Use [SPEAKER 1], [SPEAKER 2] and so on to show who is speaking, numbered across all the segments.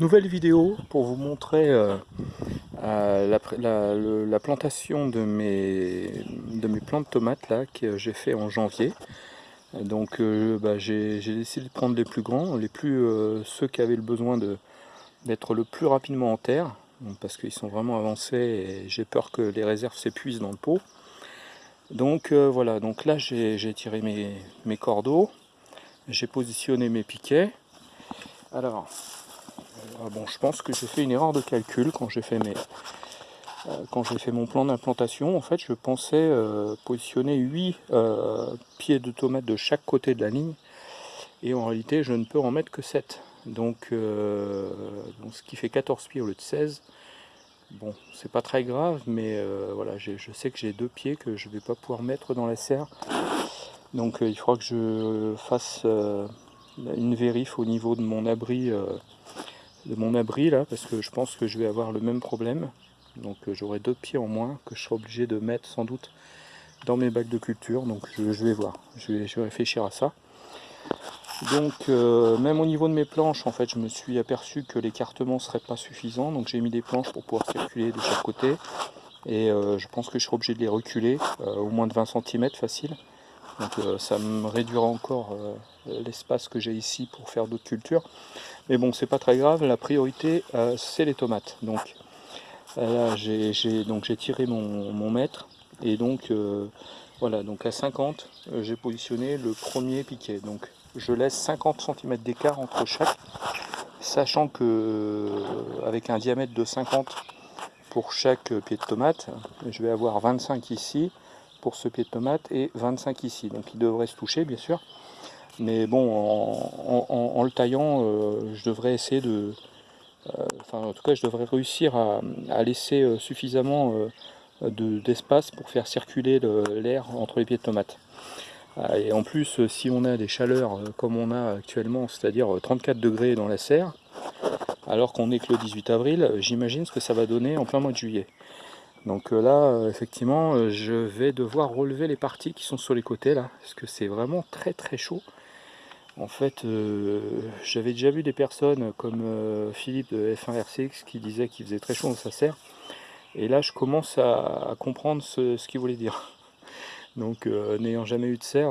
[SPEAKER 1] Nouvelle vidéo pour vous montrer euh, euh, la, plantation de mes, de mes plants de tomates là que j'ai fait en janvier. Donc euh, bah, j'ai décidé de prendre les plus grands, les plus ceux qui avaient le besoin d'être le plus rapidement en terre, parce qu'ils sont vraiment avancés et j'ai peur que les réserves s'épuisent dans le pot. Donc voilà, donc là j'ai tiré mes, mes cordeaux, j'ai positionné mes piquets. Alors, bon, je pense que j'ai fait une erreur de calcul quand j'ai fait euh, fait mon plan d'implantation. En fait, je pensais euh, positionner 8 euh, pieds de tomates de chaque côté de la ligne, et en réalité, je ne peux en mettre que 7. Donc, ce qui fait 14 pieds au lieu de 16. Bon, c'est pas très grave, mais voilà, je sais que j'ai deux pieds que je vais pas pouvoir mettre dans la serre. Donc il faudra que je fasse une vérif au niveau de mon abri de mon abri là parce que je pense que je vais avoir le même problème. Donc euh, j'aurai deux pieds en moins que je serai obligé de mettre sans doute dans mes bacs de culture. Donc je, vais voir. Je vais, réfléchir à ça. Donc euh, même au niveau de mes planches en fait je me suis aperçu que l'écartement serait pas suffisant. Donc j'ai mis des planches pour pouvoir circuler de chaque côté. Et euh, je pense que je serai obligé de les reculer au moins de 20 cm facile. Donc ça me réduira encore l'espace que j'ai ici pour faire d'autres cultures mais bon, c'est pas très grave, la priorité, euh, c'est les tomates. Donc là, j'ai tiré mon, mètre, et donc euh, voilà, donc à 50, euh, j'ai positionné le premier piquet. Donc je laisse 50 cm d'écart entre chaque, sachant que avec un diamètre de 50 pour chaque pied de tomate, je vais avoir 25 ici pour ce pied de tomate et 25 ici. Donc il devrait se toucher bien sûr. Mais bon, en, le taillant, euh, je devrais essayer de... Euh, enfin, en tout cas, je devrais réussir à, laisser euh, suffisamment d'espace pour faire circuler l'air entre les pieds de tomates. Et en plus, si on a des chaleurs comme on a actuellement, c'est-à-dire 34 degrés dans la serre, alors qu'on est que le 18 avril, j'imagine ce que ça va donner en plein mois de juillet. Donc là, effectivement, je vais devoir relever les parties qui sont sur les côtés là, parce que c'est vraiment très très chaud. En fait, euh, j'avais déjà vu des personnes comme euh, Philippe de F1RCX qui disait qu'il faisait très chaud dans sa serre. Et là, je commence à, comprendre ce, qu'il voulait dire. Donc, euh, n'ayant jamais eu de serre,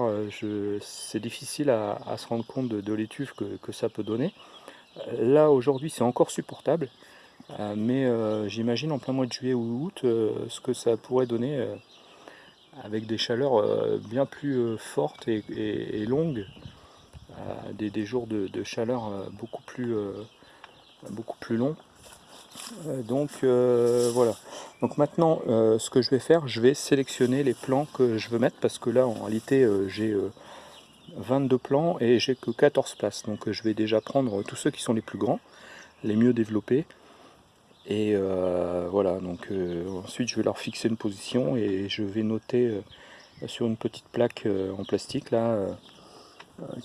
[SPEAKER 1] c'est difficile à, se rendre compte de, l'étuve que, ça peut donner. Là, aujourd'hui, c'est encore supportable. mais j'imagine en plein mois de juillet ou août ce que ça pourrait donner avec des chaleurs bien plus fortes et longues des, jours de, chaleur euh, beaucoup plus, euh, beaucoup plus longs. Euh, donc voilà. Donc maintenant, ce que je vais faire, je vais sélectionner les plans que je veux mettre parce que là, en réalité, j'ai 22 plans et j'ai que 14 places. Donc je vais déjà prendre tous ceux qui sont les plus grands, les mieux développés. Et voilà, donc ensuite je vais leur fixer une position et je vais noter sur une petite plaque en plastique là euh,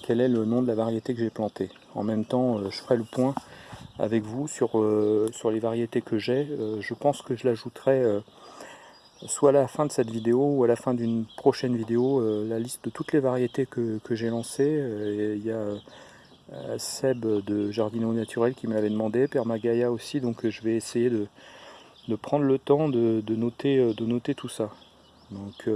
[SPEAKER 1] quel est le nom de la variété que j'ai plantée? En même temps, euh, je ferai le point avec vous sur, euh, les variétés que j'ai. je pense que je l'ajouterai soit à la fin de cette vidéo ou à la fin d'une prochaine vidéo, la liste de toutes les variétés que, j'ai lancées. Il y a Seb de Jardino Naturel qui me l'avait demandé, Permagaya aussi, donc je vais essayer de, prendre le temps de, noter, de noter tout ça. Donc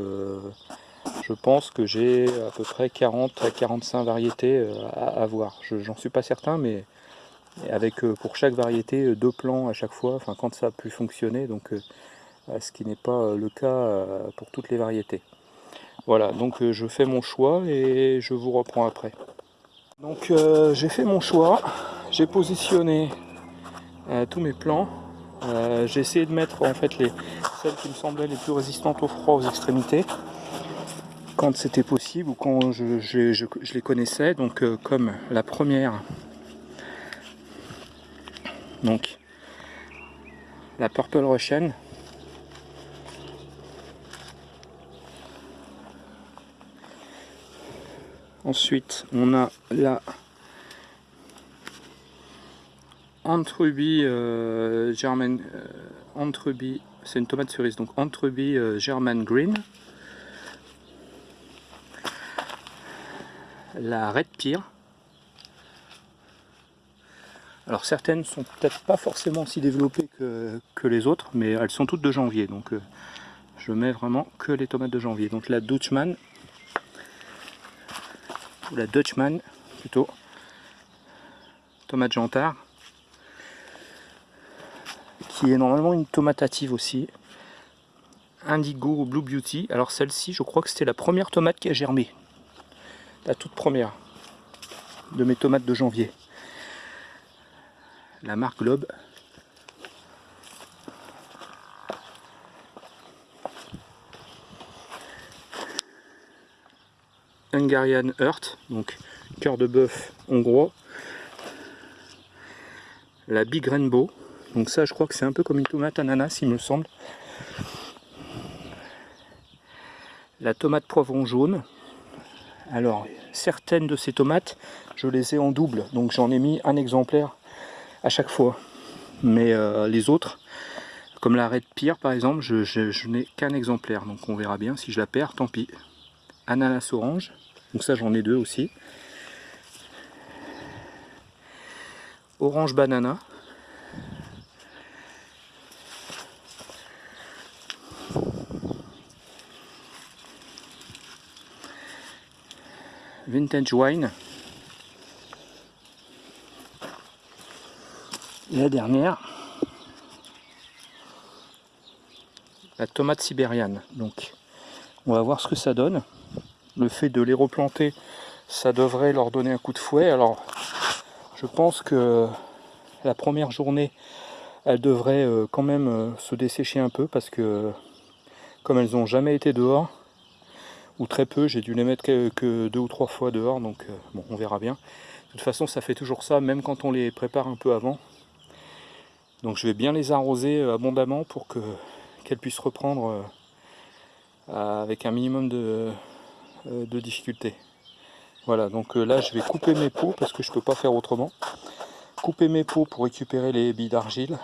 [SPEAKER 1] je pense que j'ai à peu près 40 à 45 variétés euh, à, avoir. J'en suis pas certain, mais avec euh, pour chaque variété euh, deux plans à chaque fois, enfin quand ça a pu fonctionner, donc ce qui n'est pas le cas pour toutes les variétés. Voilà, donc je fais mon choix et je vous reprends après. Donc j'ai fait mon choix, j'ai positionné tous mes plans. j'ai essayé de mettre en fait les, celles qui me semblaient les plus résistantes au froid aux extrémités quand c'était possible ou quand je, les connaissais. Donc euh, comme la première, donc la Purple Russian. Ensuite, on a la Entreby euh, German euh, c'est une tomate cerise, donc Entreby euh, German Green. La Red Pear. Alors certaines sont peut-être pas forcément aussi développées que, les autres, mais elles sont toutes de janvier, donc euh, je mets vraiment que les tomates de janvier. Donc la Dutchman, ou la Dutchman plutôt, tomate jantard, qui est normalement une tomatative aussi, Indigo Blue Beauty. Alors celle-ci, je crois que c'était la première tomate qui a germé, la toute première de mes tomates de janvier la marque Globe. Hungarian Earth, donc cœur de bœuf hongrois. La Big Rainbow, donc ça je crois que c'est un peu comme une tomate ananas il me semble. La tomate poivron jaune. Alors certaines de ces tomates, je les ai en double, donc j'en ai mis un exemplaire à chaque fois. Mais euh, les autres, comme la Red Pierre par exemple, je, n'ai qu'un exemplaire, donc on verra bien. Si je la perds, tant pis. Ananas orange, donc ça j'en ai deux aussi. Orange banana. Vintage wine. la dernière, la tomate sibériane. Donc on va voir ce que ça donne. Le fait de les replanter, ça devrait leur donner un coup de fouet. Alors je pense que la première journée, elle devrait euh, quand même euh, se dessécher un peu parce que comme elles n'ont jamais été dehors, ou très peu, j'ai dû les mettre que, deux ou trois fois dehors, donc euh, bon, on verra bien. De toute façon, ça fait toujours ça, même quand on les prépare un peu avant. Donc je vais bien les arroser euh, abondamment pour que qu'elles puissent reprendre euh, avec un minimum de, de. Voilà, donc là je vais couper mes pots parce que je ne peux pas faire autrement. Couper mes pots pour récupérer les billes d'argile.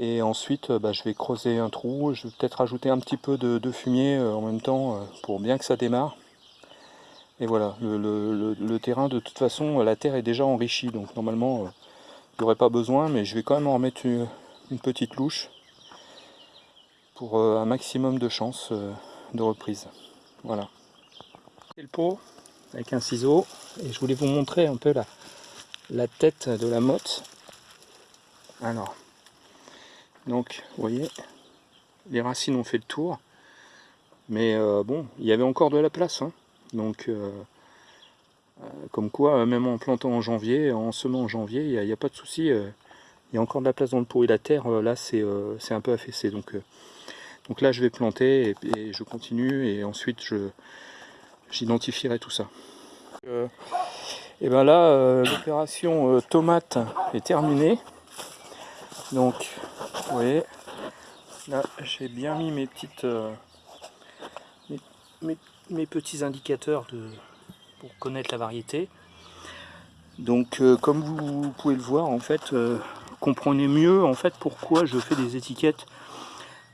[SPEAKER 1] Et ensuite bah, je vais creuser un trou, je vais peut-être rajouter un petit peu de, fumier en même temps pour bien que ça démarre. Et voilà, le, terrain de toute façon, la terre est déjà enrichie, donc normalement n'aurais pas besoin, mais je vais quand même en remettre une, petite louche pour euh, un maximum de chance euh, de reprise. Voilà. le pot avec un ciseau et je voulais vous montrer un peu la, la tête de la motte. Alors, donc vous voyez, les racines ont fait le tour, mais euh, bon, il y avait encore de la place, hein. donc euh, comme quoi, euh, même en plantant en janvier, en semant en janvier, il n'y a, pas de souci. Euh, il y a encore de la place dans le pot et la terre, là, c'est un peu affaissé. Donc, donc là, je vais planter et, je continue et ensuite, j'identifierai tout ça. et bien là, l'opération tomate est terminée. Donc, vous voyez, là, j'ai bien mis mes petites... mes petits indicateurs de, pour connaître la variété. Donc euh, comme vous pouvez le voir, en fait, euh, comprenez mieux en fait pourquoi je fais des étiquettes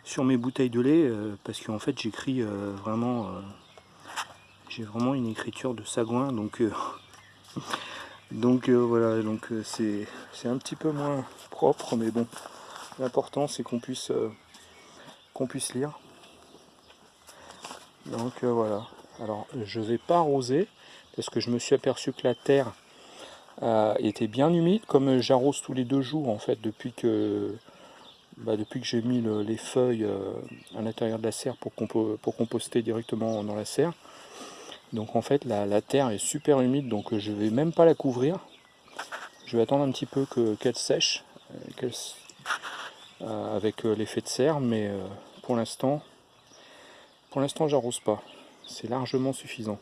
[SPEAKER 1] sur mes bouteilles de lait, euh, parce qu'en fait j'écris vraiment, j'ai vraiment une écriture de sagouin, donc donc voilà, donc c'est un petit peu moins propre, mais bon, l'important c'est qu'on puisse qu'on puisse lire. Donc voilà. Alors je vais pas arroser parce que je me suis aperçu que la terre euh, était bien humide, comme j'arrose tous les deux jours en fait depuis que bah, depuis que j'ai mis les feuilles euh, à l'intérieur de la serre pour, pour, composter directement dans la serre. Donc en fait la, terre est super humide donc je vais même pas la couvrir. Je vais attendre un petit peu qu'elle sèche euh, avec l'effet de serre mais pour l'instant pour l'instant j'arrose pas. C'est largement suffisant.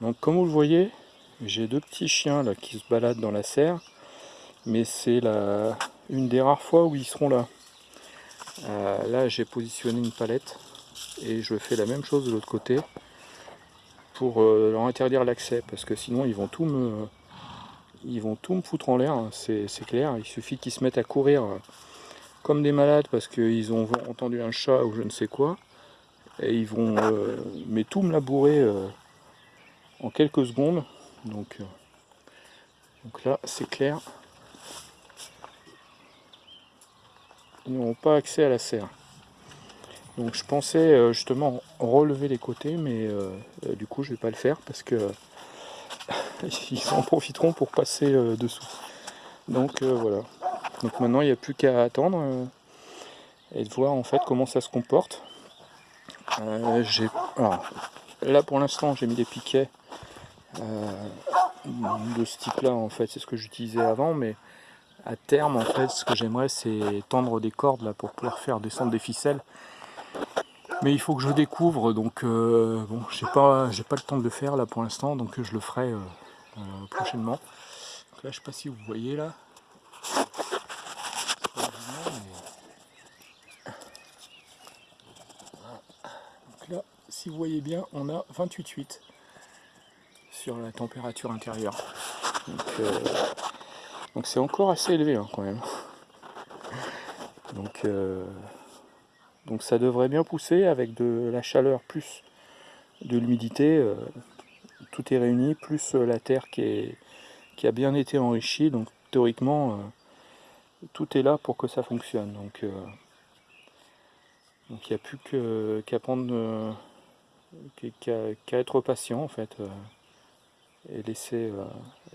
[SPEAKER 1] Donc comme vous le voyez, j'ai deux petits chiens là qui se baladent dans la serre, mais c'est la une des rares fois où ils seront là. Euh, là j'ai positionné une palette et je fais la même chose de l'autre côté pour euh, leur interdire l'accès parce que sinon ils vont tout me ils vont tout me foutre en l'air, hein, c'est clair, il suffit qu'ils se mettent à courir euh, comme des malades parce qu'ils ont entendu un chat ou je ne sais quoi et ils vont mais tout me labourer en quelques secondes. Donc, euh, Donc là, c'est clair. Ils n'auront pas accès à la serre. Donc je pensais euh, justement relever les côtés, mais euh, euh, du coup je vais pas le faire parce que ils en profiteront pour passer dessous. Donc voilà. Donc maintenant il n'y a plus qu'à attendre et de voir en fait comment ça se comporte. là pour l'instant j'ai mis des piquets de ce type là en fait, c'est ce que j'utilisais avant, mais à terme en fait ce que j'aimerais c'est tendre des cordes là pour pouvoir faire descendre des ficelles mais il faut que je découvre donc euh, bon j'ai pas j'ai pas le temps de le faire là pour l'instant donc je le ferai euh, euh, prochainement. Là je sais pas si vous voyez là. Là si vous voyez bien on a 28,8 sur la température intérieure. Donc c'est encore assez élevé hein, quand même. Donc donc ça devrait bien pousser avec de la chaleur plus de l'humidité. Euh, tout est réuni, plus euh, la terre qui, qui a bien été enrichie. Donc théoriquement, euh, tout est là pour que ça fonctionne. Donc il n'y a plus qu'à prendre qu'à être patient en fait et laisser,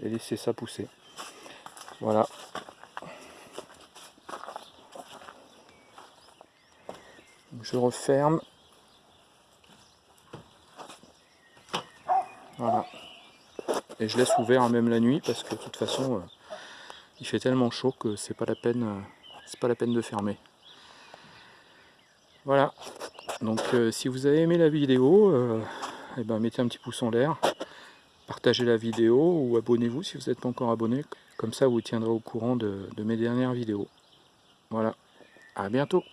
[SPEAKER 1] et laisser ça pousser. Voilà. je referme. Voilà. Et je laisse ouvert même la nuit parce que de toute façon euh, il fait tellement chaud que c'est pas la peine euh, c'est pas la peine de fermer. Voilà. Donc euh, si vous avez aimé la vidéo, eh ben, mettez un petit pouce en l'air, partagez la vidéo ou abonnez-vous si vous n'êtes pas encore abonné. Comme ça vous tiendrez au courant de, de mes dernières vidéos. Voilà. À bientôt